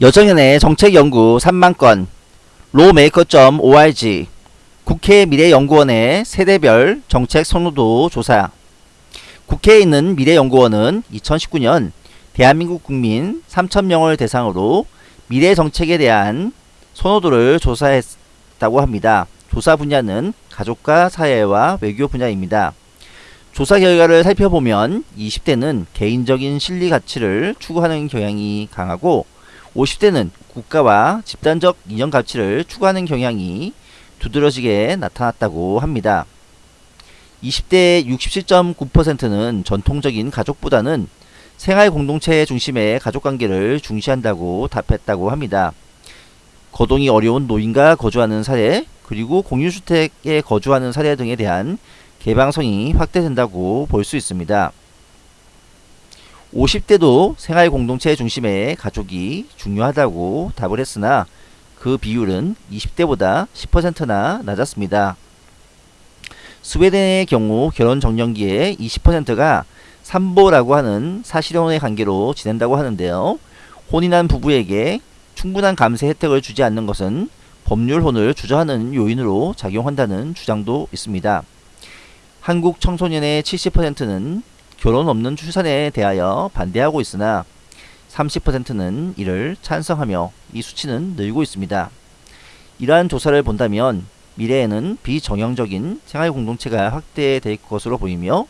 여정연의 정책연구 3만건 로메이커.org 국회 미래연구원의 세대별 정책 선호도 조사 국회에 있는 미래연구원은 2019년 대한민국 국민 3천명을 대상으로 미래 정책에 대한 선호도를 조사했다고 합니다. 조사 분야는 가족과 사회와 외교 분야입니다. 조사 결과를 살펴보면 20대는 개인적인 실리 가치를 추구하는 경향이 강하고 50대는 국가와 집단적 인연 가치를 추구하는 경향이 두드러지게 나타났다고 합니다. 20대 67.9%는 전통적인 가족보다는 생활 공동체 중심의 가족관계를 중시한다고 답했다고 합니다. 거동이 어려운 노인과 거주하는 사례, 그리고 공유주택에 거주하는 사례 등에 대한 개방성이 확대된다고 볼 수 있습니다. 50대도 생활 공동체 중심의 가족이 중요하다고 답을 했으나 그 비율은 20대보다 10%나 낮았습니다. 스웨덴의 경우 결혼 정년기에 20%가 삼보라고 하는 사실혼의 관계로 지낸다고 하는데요. 혼인한 부부에게 충분한 감세 혜택을 주지 않는 것은 법률혼을 주저하는 요인으로 작용한다는 주장도 있습니다. 한국 청소년의 70%는 결혼 없는 출산에 대하여 반대하고 있으나 30%는 이를 찬성하며 이 수치는 늘고 있습니다. 이러한 조사를 본다면 미래에는 비정형적인 생활공동체가 확대될 것으로 보이며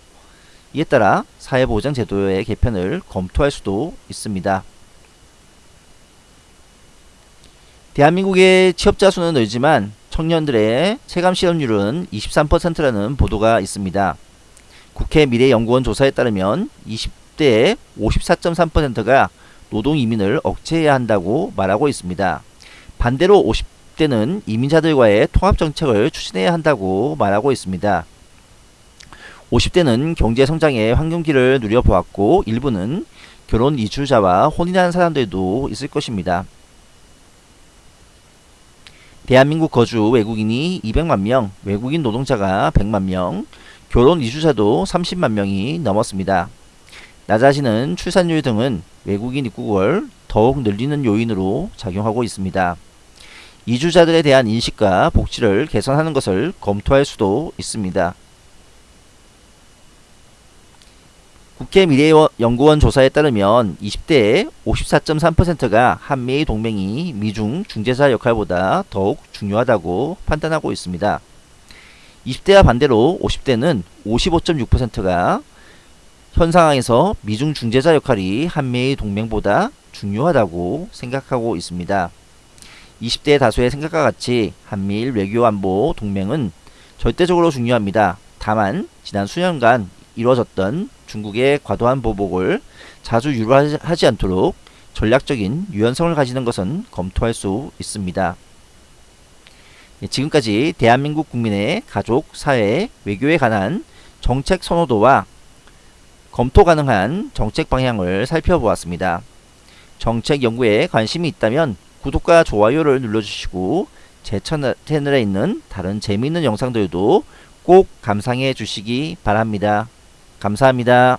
이에 따라 사회보장 제도의 개편을 검토할 수도 있습니다. 대한민국의 취업자 수는 늘지만 청년들의 체감 실업률은 23%라는 보도가 있습니다. 국회 미래연구원 조사에 따르면 20대의 54.3%가 노동 이민을 억제해야 한다고 말하고 있습니다. 반대로 50대는 이민자들과의 통합 정책을 추진해야 한다고 말하고 있습니다. 50대는 경제 성장의 황금기를 누려보았고 일부는 결혼 이주자와 혼인한 사람들도 있을 것입니다. 대한민국 거주 외국인이 200만 명, 외국인 노동자가 100만 명, 결혼 이주자도 30만 명이 넘었습니다. 낮아지는 출산율 등은 외국인 입국을 더욱 늘리는 요인으로 작용하고 있습니다. 이주자들에 대한 인식과 복지를 개선하는 것을 검토할 수도 있습니다. 국회 미래연구원 조사에 따르면 20대의 54.3%가 한미 동맹이 미중 중재자 역할보다 더욱 중요하다고 판단하고 있습니다. 20대와 반대로 50대는 55.6%가 현 상황에서 미중 중재자 역할이 한미 동맹보다 중요하다고 생각하고 있습니다. 20대 다수의 생각과 같이 한미일 외교 안보 동맹은 절대적으로 중요합니다. 다만 지난 수년간 이루어졌던 중국의 과도한 보복을 자주 유발하지 않도록 전략적인 유연성을 가지는 것은 검토할 수 있습니다. 예, 지금까지 대한민국 국민의 가족, 사회, 외교에 관한 정책 선호도와 검토 가능한 정책 방향을 살펴보았습니다. 정책 연구에 관심이 있다면 구독과 좋아요를 눌러주시고 제 채널에 있는 다른 재미있는 영상들도 꼭 감상해 주시기 바랍니다. 감사합니다.